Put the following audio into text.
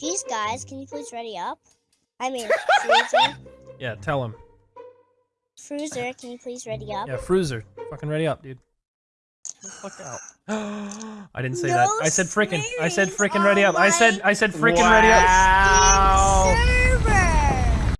Jeez, guys, can you please ready up? I mean, Fruiser. Yeah, tell him. Fruiser, can you please ready up? Yeah, Fruiser. Fucking ready up, dude. Fuck out. I didn't say No that. I said frickin'. I said frickin' ready up. I said I said frickin' ready up.